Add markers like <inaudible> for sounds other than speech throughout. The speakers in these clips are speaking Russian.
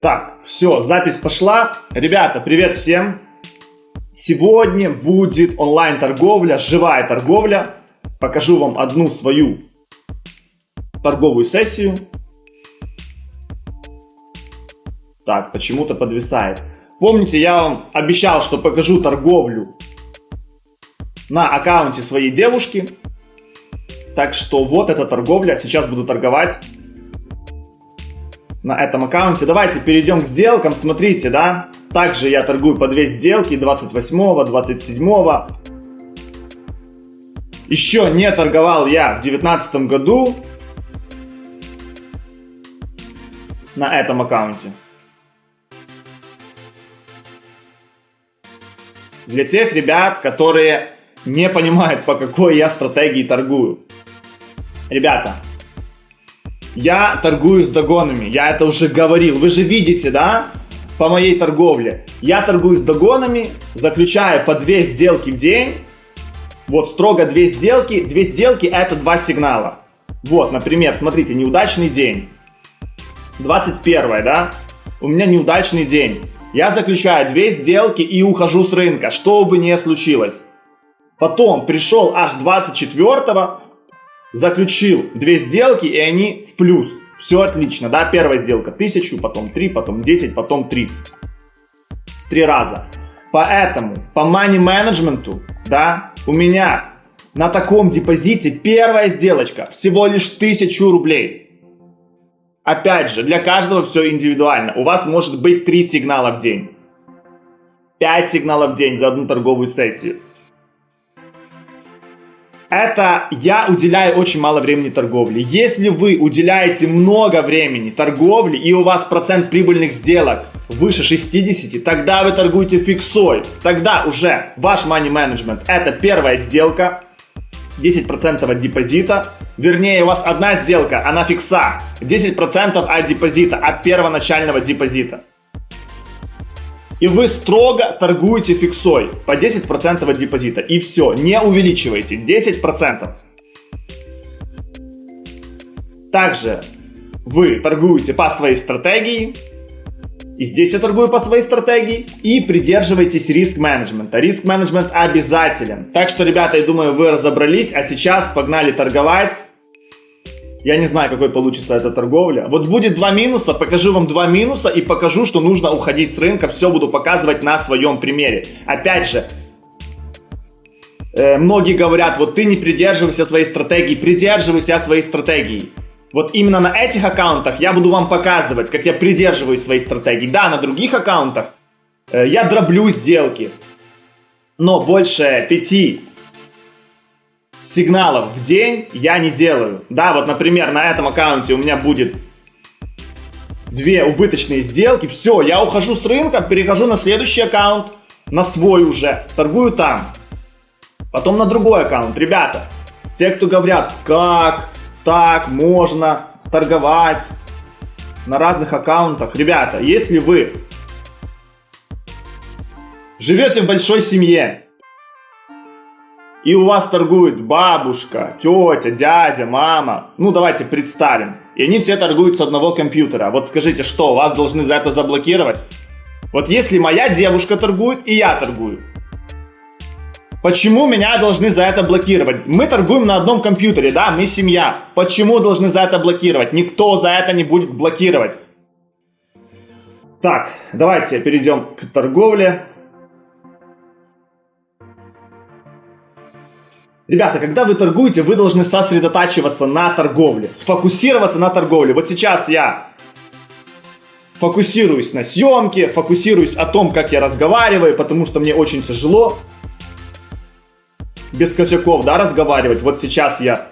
Так, все, запись пошла. Ребята, привет всем. Сегодня будет онлайн-торговля, живая торговля. Покажу вам одну свою торговую сессию. Так, почему-то подвисает. Помните, я вам обещал, что покажу торговлю на аккаунте своей девушки. Так что вот эта торговля. Сейчас буду торговать на этом аккаунте. Давайте перейдем к сделкам. Смотрите, да, также я торгую по две сделки 28, 27. Еще не торговал я в 2019 году на этом аккаунте. Для тех ребят, которые не понимают, по какой я стратегии торгую. Ребята, я торгую с догонами, я это уже говорил. Вы же видите, да, по моей торговле. Я торгую с догонами, заключаю по 2 сделки в день. Вот строго 2 сделки. 2 сделки это 2 сигнала. Вот, например, смотрите, неудачный день. 21, да? У меня неудачный день. Я заключаю 2 сделки и ухожу с рынка, что бы ни случилось. Потом пришел аж 24 заключил две сделки, и они в плюс. Все отлично, да, первая сделка 1000, потом 3, потом 10, потом 30. В три раза. Поэтому по money менеджменту, да, у меня на таком депозите первая сделочка всего лишь 1000 рублей. Опять же, для каждого все индивидуально. У вас может быть 3 сигнала в день. 5 сигналов в день за одну торговую сессию это я уделяю очень мало времени торговле. Если вы уделяете много времени торговле и у вас процент прибыльных сделок выше 60, тогда вы торгуете фиксой. Тогда уже ваш money management это первая сделка, 10% от депозита. Вернее, у вас одна сделка, она фикса. 10% от депозита, от первоначального депозита. И вы строго торгуете фиксой по 10% от депозита. И все, не увеличивайте, 10%. Также вы торгуете по своей стратегии. И здесь я торгую по своей стратегии. И придерживайтесь риск-менеджмента. Риск-менеджмент обязателен. Так что, ребята, я думаю, вы разобрались. А сейчас погнали торговать. Я не знаю, какой получится эта торговля. Вот будет два минуса, покажу вам два минуса и покажу, что нужно уходить с рынка. Все буду показывать на своем примере. Опять же, э, многие говорят, вот ты не придерживайся своей стратегии, придерживайся своей стратегии. Вот именно на этих аккаунтах я буду вам показывать, как я придерживаюсь своей стратегии. Да, на других аккаунтах э, я дроблю сделки, но больше пяти сигналов в день я не делаю. Да, вот, например, на этом аккаунте у меня будет две убыточные сделки. Все, я ухожу с рынка, перехожу на следующий аккаунт, на свой уже, торгую там. Потом на другой аккаунт. Ребята, те, кто говорят, как так можно торговать на разных аккаунтах. Ребята, если вы живете в большой семье, и у вас торгуют бабушка, тетя, дядя, мама. Ну, давайте представим. И они все торгуют с одного компьютера. Вот скажите, что, вас должны за это заблокировать? Вот если моя девушка торгует, и я торгую. Почему меня должны за это блокировать? Мы торгуем на одном компьютере, да, мы семья. Почему должны за это блокировать? Никто за это не будет блокировать. Так, давайте перейдем к торговле. Ребята, когда вы торгуете, вы должны сосредотачиваться на торговле, сфокусироваться на торговле. Вот сейчас я фокусируюсь на съемке, фокусируюсь о том, как я разговариваю, потому что мне очень тяжело без косяков, да, разговаривать. Вот сейчас я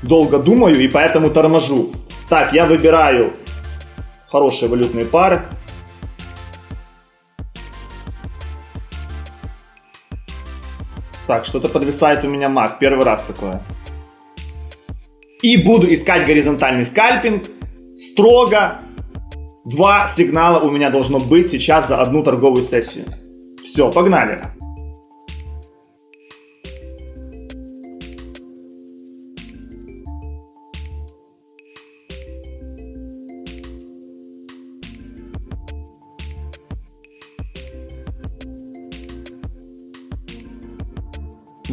долго думаю и поэтому торможу. Так, я выбираю хорошие валютные пары. Так, что-то подвисает у меня маг. Первый раз такое. И буду искать горизонтальный скальпинг. Строго. Два сигнала у меня должно быть сейчас за одну торговую сессию. Все, погнали.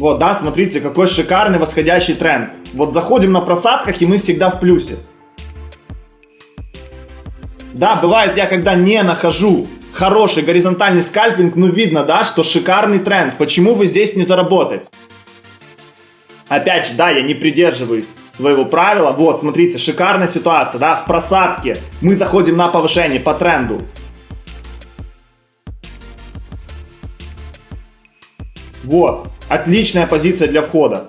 Вот, да, смотрите, какой шикарный восходящий тренд. Вот заходим на просадках, и мы всегда в плюсе. Да, бывает я когда не нахожу хороший горизонтальный скальпинг, ну видно, да, что шикарный тренд. Почему бы здесь не заработать? Опять же, да, я не придерживаюсь своего правила. Вот, смотрите, шикарная ситуация, да, в просадке. Мы заходим на повышение по тренду. Вот, отличная позиция для входа.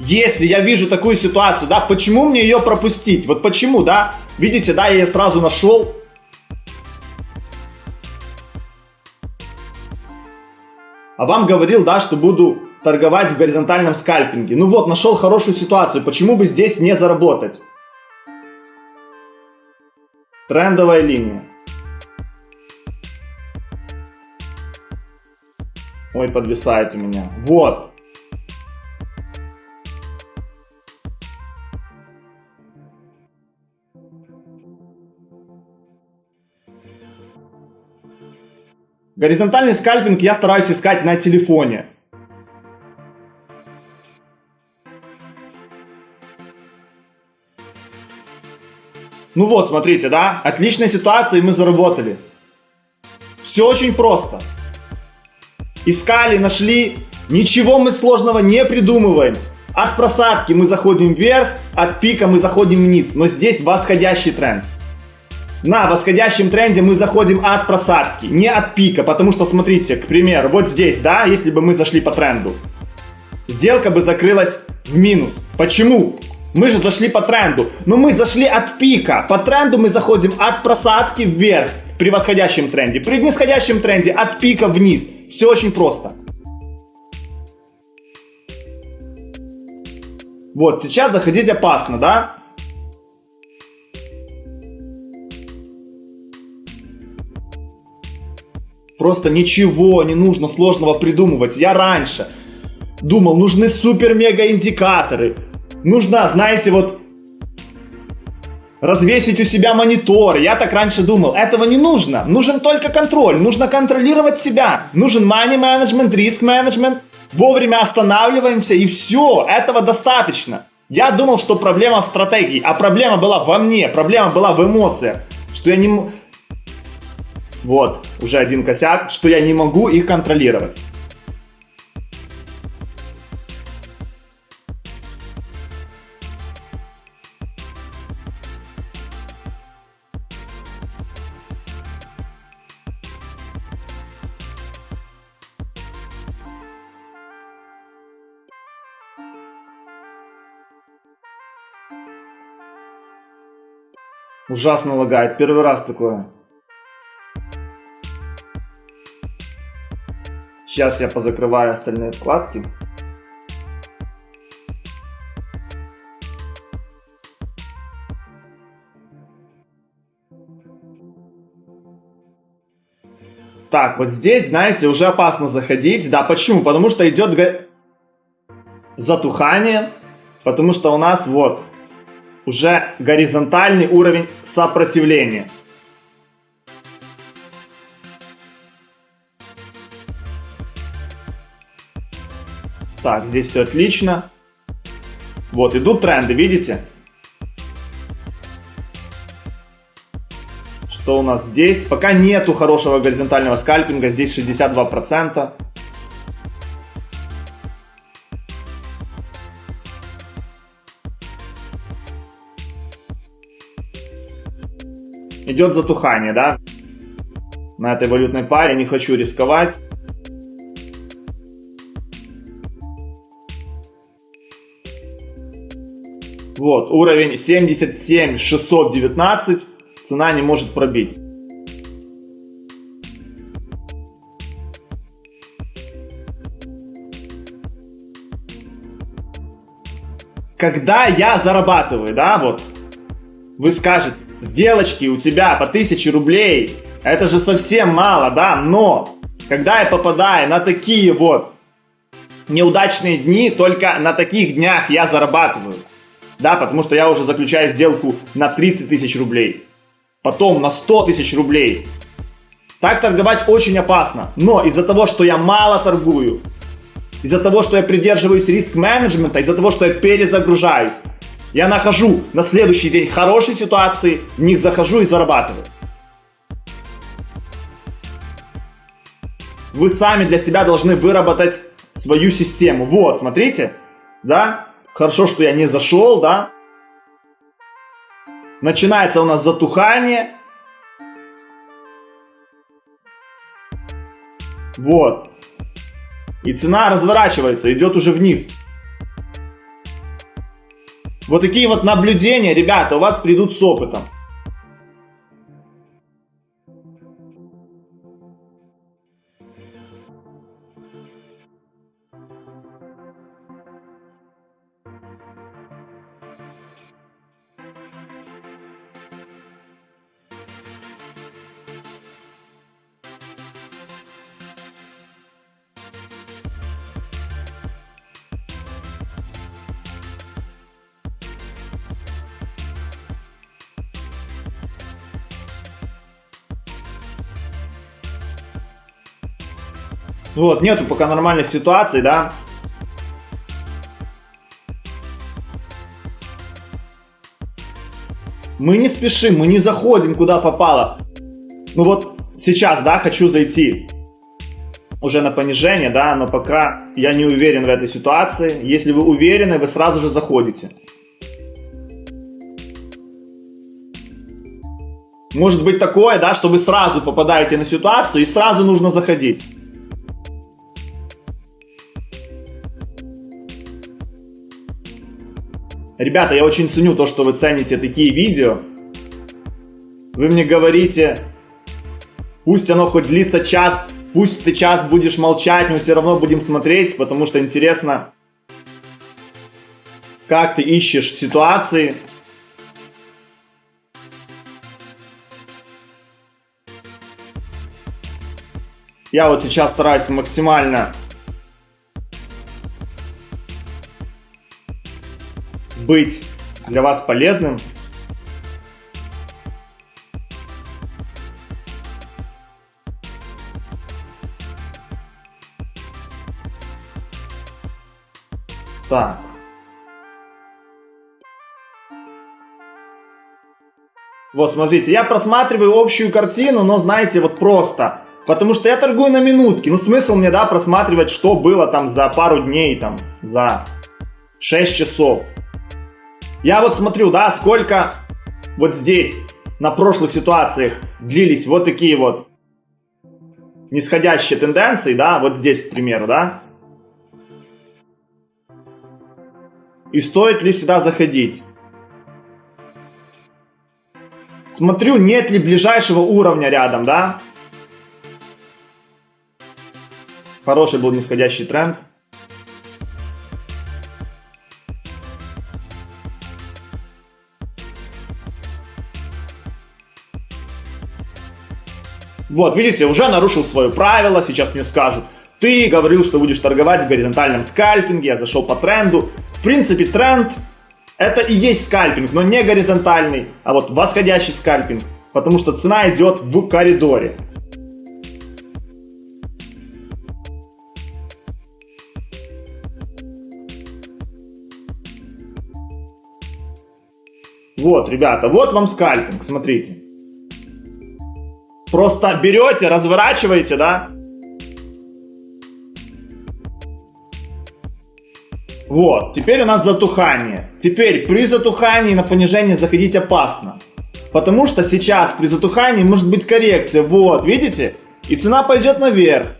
Если я вижу такую ситуацию, да, почему мне ее пропустить? Вот почему, да? Видите, да, я ее сразу нашел. А вам говорил, да, что буду торговать в горизонтальном скальпинге. Ну вот, нашел хорошую ситуацию, почему бы здесь не заработать? Трендовая линия. Ой, подвисает у меня. Вот. Горизонтальный скальпинг я стараюсь искать на телефоне. Ну вот, смотрите, да? Отличная ситуация, и мы заработали. Все очень просто. Искали, нашли. Ничего мы сложного не придумываем. От просадки мы заходим вверх, от пика мы заходим вниз. Но здесь восходящий тренд. На восходящем тренде мы заходим от просадки, не от пика. Потому что, смотрите, к примеру, вот здесь, да, если бы мы зашли по тренду. Сделка бы закрылась в минус. Почему? Мы же зашли по тренду. Но мы зашли от пика. По тренду мы заходим от просадки вверх при восходящем тренде. При нисходящем тренде от пика вниз. Все очень просто. Вот, сейчас заходить опасно, да? Просто ничего не нужно сложного придумывать. Я раньше думал, нужны супер-мега индикаторы, нужно, знаете, вот развесить у себя монитор. Я так раньше думал. Этого не нужно. Нужен только контроль. Нужно контролировать себя. Нужен money management, риск management. Вовремя останавливаемся и все. Этого достаточно. Я думал, что проблема в стратегии, а проблема была во мне, проблема была в эмоциях, что я не... Вот, уже один косяк, что я не могу их контролировать. Ужасно лагает. Первый раз такое. Сейчас я позакрываю остальные вкладки. Так, вот здесь, знаете, уже опасно заходить. Да, почему? Потому что идет затухание. Потому что у нас вот уже горизонтальный уровень сопротивления. Так, здесь все отлично. Вот, идут тренды, видите? Что у нас здесь? Пока нету хорошего горизонтального скальпинга, здесь 62%. Идет затухание, да? На этой валютной паре не хочу рисковать. Вот, уровень 77 619, цена не может пробить. Когда я зарабатываю, да, вот, вы скажете, сделочки у тебя по 1000 рублей, это же совсем мало, да, но когда я попадаю на такие вот неудачные дни, только на таких днях я зарабатываю. Да, потому что я уже заключаю сделку на 30 тысяч рублей. Потом на 100 тысяч рублей. Так торговать очень опасно. Но из-за того, что я мало торгую, из-за того, что я придерживаюсь риск-менеджмента, из-за того, что я перезагружаюсь. Я нахожу на следующий день хорошие ситуации, в них захожу и зарабатываю. Вы сами для себя должны выработать свою систему. Вот, смотрите, да? Хорошо, что я не зашел, да? Начинается у нас затухание. Вот. И цена разворачивается, идет уже вниз. Вот такие вот наблюдения, ребята, у вас придут с опытом. Вот, нету пока нормальных ситуаций, да. Мы не спешим, мы не заходим куда попало. Ну вот сейчас, да, хочу зайти уже на понижение, да, но пока я не уверен в этой ситуации. Если вы уверены, вы сразу же заходите. Может быть такое, да, что вы сразу попадаете на ситуацию и сразу нужно заходить. Ребята, я очень ценю то, что вы цените такие видео. Вы мне говорите, пусть оно хоть длится час, пусть ты час будешь молчать, но все равно будем смотреть, потому что интересно, как ты ищешь ситуации. Я вот сейчас стараюсь максимально быть для вас полезным. Так. Вот, смотрите, я просматриваю общую картину, но, знаете, вот просто. Потому что я торгую на минутки. Ну, смысл мне, да, просматривать, что было там за пару дней, там, за 6 часов. Я вот смотрю, да, сколько вот здесь на прошлых ситуациях длились вот такие вот нисходящие тенденции, да, вот здесь, к примеру, да. И стоит ли сюда заходить? Смотрю, нет ли ближайшего уровня рядом, да. Хороший был нисходящий тренд. Вот, видите, уже нарушил свое правило, сейчас мне скажут. Ты говорил, что будешь торговать в горизонтальном скальпинге, я зашел по тренду. В принципе, тренд это и есть скальпинг, но не горизонтальный, а вот восходящий скальпинг. Потому что цена идет в коридоре. Вот, ребята, вот вам скальпинг, смотрите. Просто берете, разворачиваете, да? Вот, теперь у нас затухание. Теперь при затухании на понижение заходить опасно. Потому что сейчас при затухании может быть коррекция. Вот, видите? И цена пойдет наверх.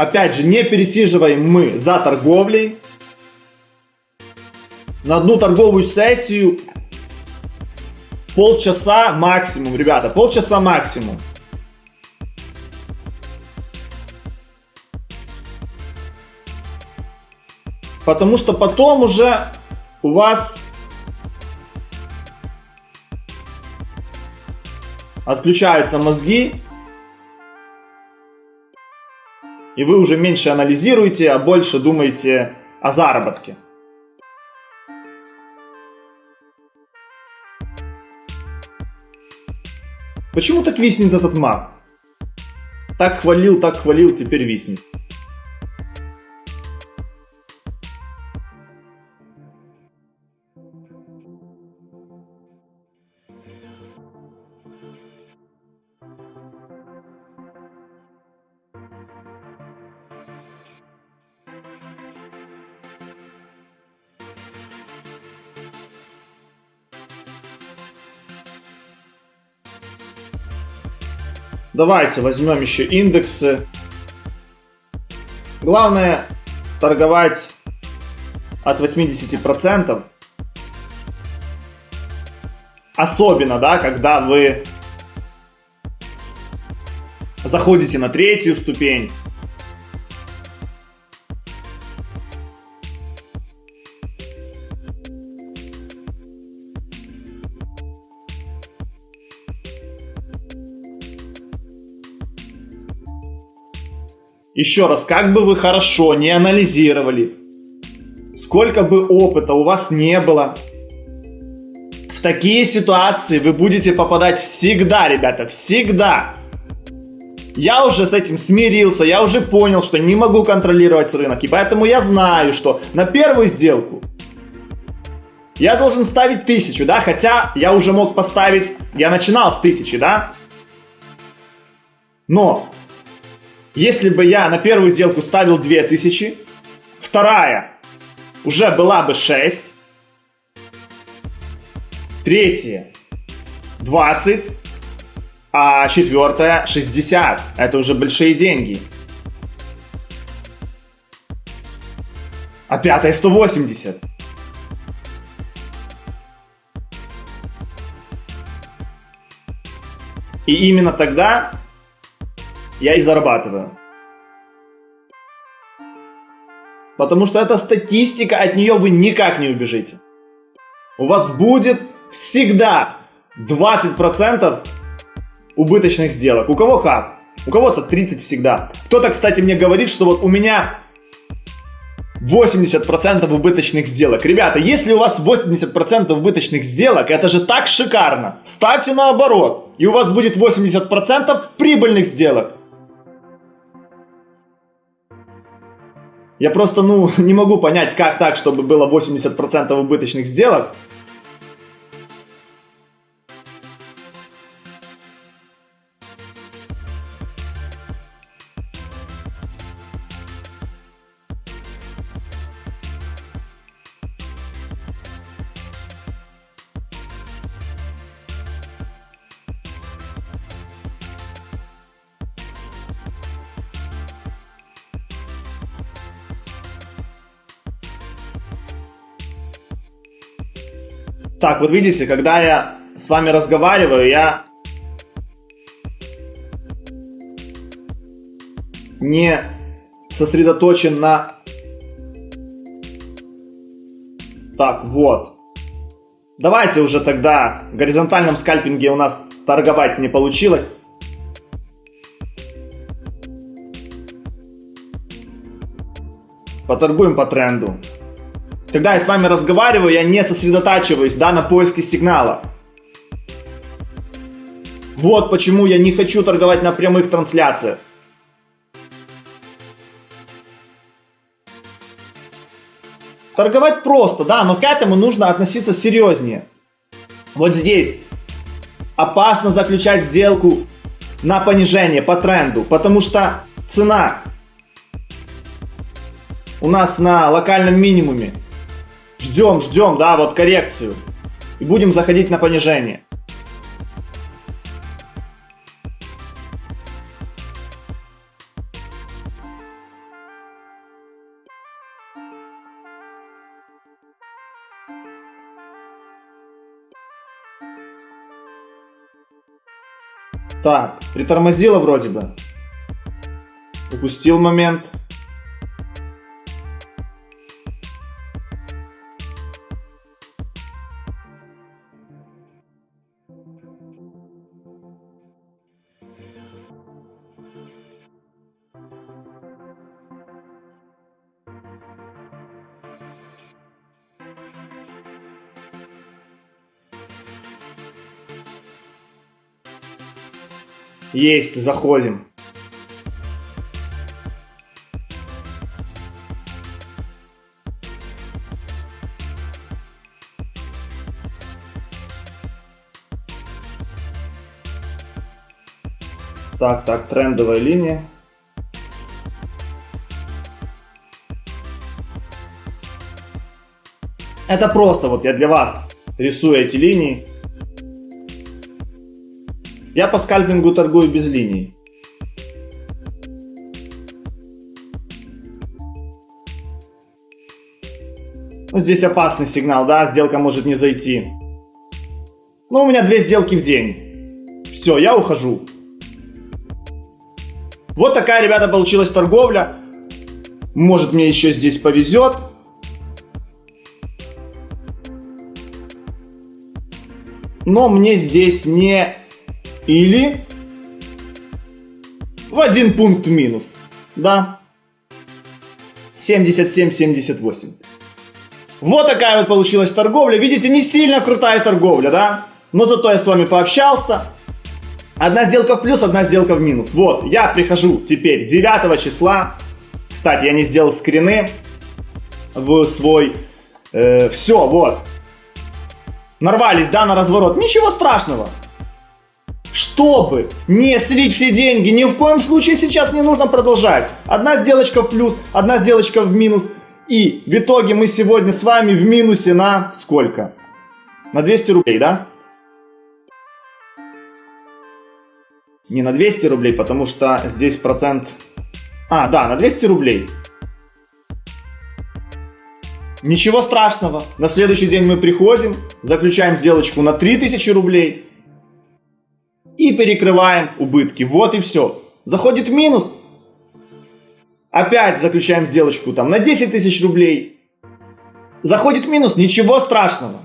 Опять же, не пересиживаем мы за торговлей. На одну торговую сессию полчаса максимум, ребята, полчаса максимум. Потому что потом уже у вас отключаются мозги, и вы уже меньше анализируете, а больше думаете о заработке. Почему так виснет этот маг? Так хвалил, так хвалил, теперь виснет. Давайте возьмем еще индексы. Главное торговать от 80%. Особенно, да, когда вы заходите на третью ступень, Еще раз, как бы вы хорошо не анализировали, сколько бы опыта у вас не было, в такие ситуации вы будете попадать всегда, ребята, всегда. Я уже с этим смирился, я уже понял, что не могу контролировать рынок, и поэтому я знаю, что на первую сделку я должен ставить тысячу, да, хотя я уже мог поставить, я начинал с тысячи, да, но если бы я на первую сделку ставил 2000, вторая уже была бы 6, третья 20, а четвертая 60. Это уже большие деньги. А пятая 180. И именно тогда я и зарабатываю. Потому что это статистика, от нее вы никак не убежите. У вас будет всегда 20% убыточных сделок. У кого как? У кого-то 30 всегда. Кто-то, кстати, мне говорит, что вот у меня 80% убыточных сделок. Ребята, если у вас 80% убыточных сделок, это же так шикарно. Ставьте наоборот, и у вас будет 80% прибыльных сделок. Я просто, ну, <laughs> не могу понять, как так, чтобы было 80% убыточных сделок, Так, вот видите, когда я с вами разговариваю, я не сосредоточен на... Так, вот. Давайте уже тогда в горизонтальном скальпинге у нас торговать не получилось. Поторгуем по тренду. Когда я с вами разговариваю, я не сосредотачиваюсь да, на поиске сигнала. Вот почему я не хочу торговать на прямых трансляциях. Торговать просто, да, но к этому нужно относиться серьезнее. Вот здесь опасно заключать сделку на понижение по тренду, потому что цена у нас на локальном минимуме. Ждем, ждем, да, вот коррекцию. И будем заходить на понижение. Так, притормозило вроде бы. Упустил момент. Есть, заходим. Так, так, трендовая линия. Это просто вот я для вас рисую эти линии. Я по скальпингу торгую без линий. Ну, здесь опасный сигнал, да, сделка может не зайти. Ну, у меня две сделки в день. Все, я ухожу. Вот такая, ребята, получилась торговля. Может, мне еще здесь повезет. Но мне здесь не или в один пункт минус. Да. 77-78. Вот такая вот получилась торговля. Видите, не сильно крутая торговля, да? Но зато я с вами пообщался. Одна сделка в плюс, одна сделка в минус. Вот, я прихожу теперь 9 числа. Кстати, я не сделал скрины в свой... Э, все, вот. Нарвались, да, на разворот. Ничего страшного. Чтобы не слить все деньги, ни в коем случае сейчас не нужно продолжать. Одна сделочка в плюс, одна сделочка в минус. И в итоге мы сегодня с вами в минусе на сколько? На 200 рублей, да? не на 200 рублей, потому что здесь процент... А, да, на 200 рублей. Ничего страшного. На следующий день мы приходим, заключаем сделочку на 3000 рублей и перекрываем убытки. Вот и все. Заходит в минус. Опять заключаем сделочку там на 10 тысяч рублей. Заходит в минус, ничего страшного.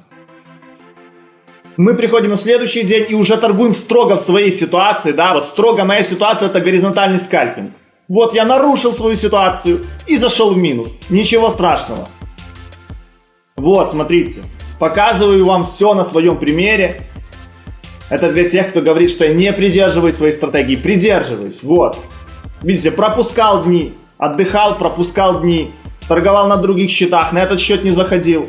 Мы приходим на следующий день и уже торгуем строго в своей ситуации, да, вот строго моя ситуация это горизонтальный скальпинг. Вот я нарушил свою ситуацию и зашел в минус. Ничего страшного. Вот, смотрите. Показываю вам все на своем примере. Это для тех, кто говорит, что я не придерживаюсь своей стратегии. Придерживаюсь. Вот. Видите, пропускал дни. Отдыхал, пропускал дни. Торговал на других счетах. На этот счет не заходил.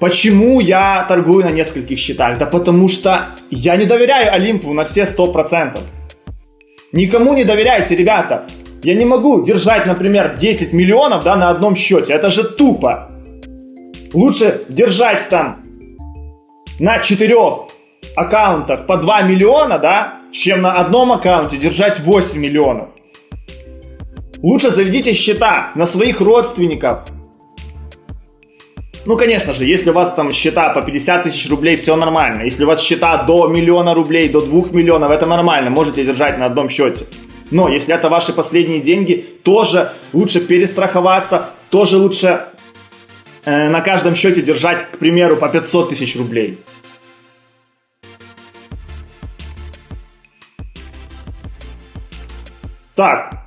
Почему я торгую на нескольких счетах? Да потому что я не доверяю Олимпу на все 100%. Никому не доверяйте, ребята. Я не могу держать, например, 10 миллионов да, на одном счете. Это же тупо. Лучше держать там на четырех аккаунтах по 2 миллиона, да, чем на одном аккаунте держать 8 миллионов. Лучше заведите счета на своих родственников, ну, конечно же, если у вас там счета по 50 тысяч рублей, все нормально. Если у вас счета до миллиона рублей, до 2 миллионов, это нормально, можете держать на одном счете. Но если это ваши последние деньги, тоже лучше перестраховаться, тоже лучше э, на каждом счете держать, к примеру, по 500 тысяч рублей. Так,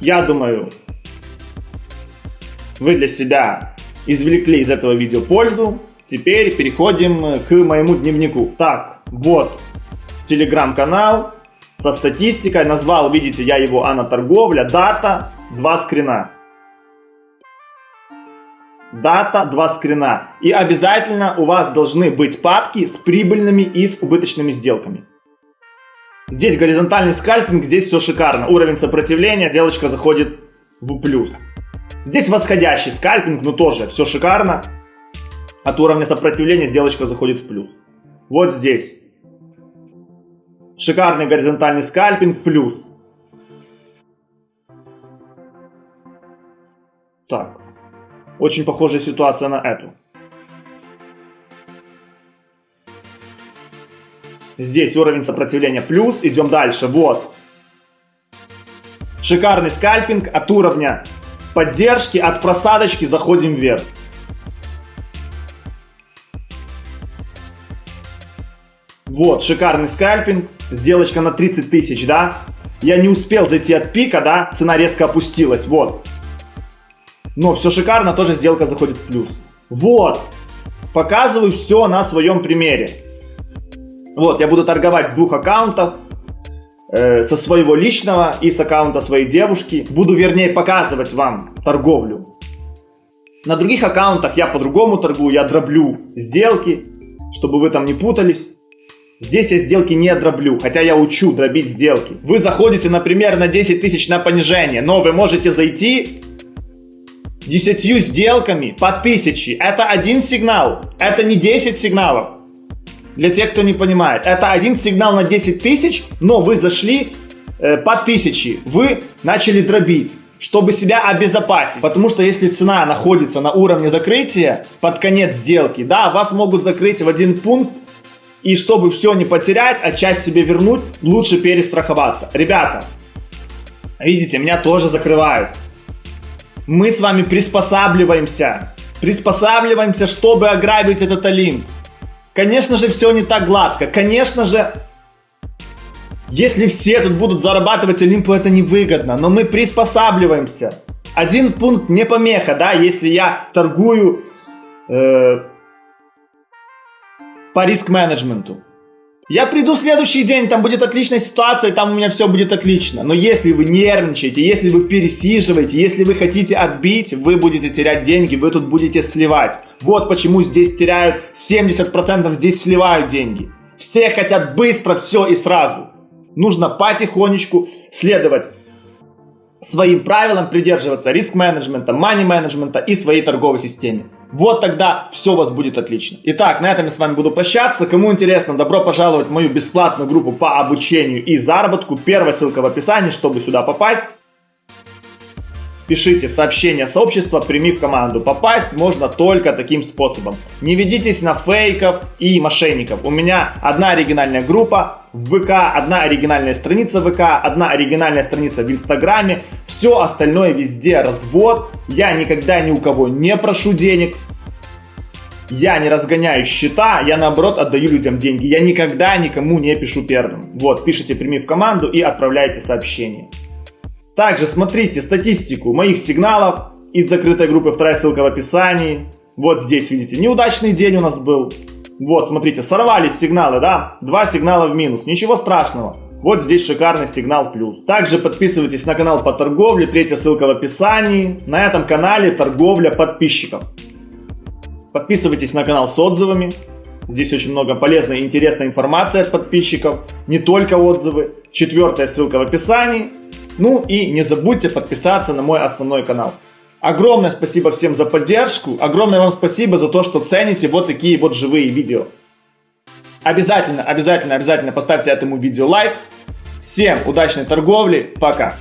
я думаю, вы для себя извлекли из этого видео пользу. Теперь переходим к моему дневнику. Так, вот телеграм-канал со статистикой. Назвал, видите, я его Анна Торговля. Дата, два скрина. Дата, два скрина. И обязательно у вас должны быть папки с прибыльными и с убыточными сделками. Здесь горизонтальный скальпинг, здесь все шикарно. Уровень сопротивления, девочка заходит в плюс. Здесь восходящий скальпинг, но тоже все шикарно. От уровня сопротивления сделочка заходит в плюс. Вот здесь. Шикарный горизонтальный скальпинг плюс. Так. Очень похожая ситуация на эту. Здесь уровень сопротивления плюс. Идем дальше. Вот. Шикарный скальпинг от уровня поддержки, от просадочки заходим вверх. Вот, шикарный скальпинг, сделочка на 30 тысяч, да? Я не успел зайти от пика, да? Цена резко опустилась, вот. Но все шикарно, тоже сделка заходит в плюс. Вот, показываю все на своем примере. Вот, я буду торговать с двух аккаунтов, э, со своего личного и с аккаунта своей девушки. Буду, вернее, показывать вам торговлю. На других аккаунтах я по-другому торгую, я дроблю сделки, чтобы вы там не путались. Здесь я сделки не дроблю, хотя я учу дробить сделки. Вы заходите, например, на 10 тысяч на понижение, но вы можете зайти 10 сделками по 1000. Это один сигнал, это не 10 сигналов. Для тех, кто не понимает, это один сигнал на 10 тысяч, но вы зашли э, по 1000. Вы начали дробить чтобы себя обезопасить. Потому что если цена находится на уровне закрытия под конец сделки, да, вас могут закрыть в один пункт, и чтобы все не потерять, а часть себе вернуть, лучше перестраховаться. Ребята, видите, меня тоже закрывают. Мы с вами приспосабливаемся. Приспосабливаемся, чтобы ограбить этот Олимп. Конечно же, все не так гладко. Конечно же, если все тут будут зарабатывать Олимпу, это невыгодно. Но мы приспосабливаемся. Один пункт не помеха, да, если я торгую э, по риск-менеджменту. Я приду в следующий день, там будет отличная ситуация, там у меня все будет отлично. Но если вы нервничаете, если вы пересиживаете, если вы хотите отбить, вы будете терять деньги, вы тут будете сливать. Вот почему здесь теряют 70%, здесь сливают деньги. Все хотят быстро все и сразу. Нужно потихонечку следовать своим правилам, придерживаться риск-менеджмента, мани-менеджмента и своей торговой системе. Вот тогда все у вас будет отлично. Итак, на этом я с вами буду прощаться. Кому интересно, добро пожаловать в мою бесплатную группу по обучению и заработку. Первая ссылка в описании, чтобы сюда попасть. Пишите в сообщение сообщества, прими в команду. Попасть можно только таким способом. Не ведитесь на фейков и мошенников. У меня одна оригинальная группа в ВК, одна оригинальная страница в ВК, одна оригинальная страница в Инстаграме. Все остальное везде развод. Я никогда ни у кого не прошу денег. Я не разгоняю счета, я наоборот отдаю людям деньги. Я никогда никому не пишу первым. Вот, пишите «Прими в команду» и отправляйте сообщение. Также смотрите статистику моих сигналов из закрытой группы, вторая ссылка в описании. Вот здесь видите, неудачный день у нас был. Вот, смотрите, сорвались сигналы, да? Два сигнала в минус, ничего страшного. Вот здесь шикарный сигнал плюс. Также подписывайтесь на канал по торговле, третья ссылка в описании. На этом канале торговля подписчиков. Подписывайтесь на канал с отзывами. Здесь очень много полезной и интересной информации от подписчиков. Не только отзывы. Четвертая ссылка в описании. Ну и не забудьте подписаться на мой основной канал. Огромное спасибо всем за поддержку. Огромное вам спасибо за то, что цените вот такие вот живые видео. Обязательно, обязательно, обязательно поставьте этому видео лайк. Всем удачной торговли. Пока.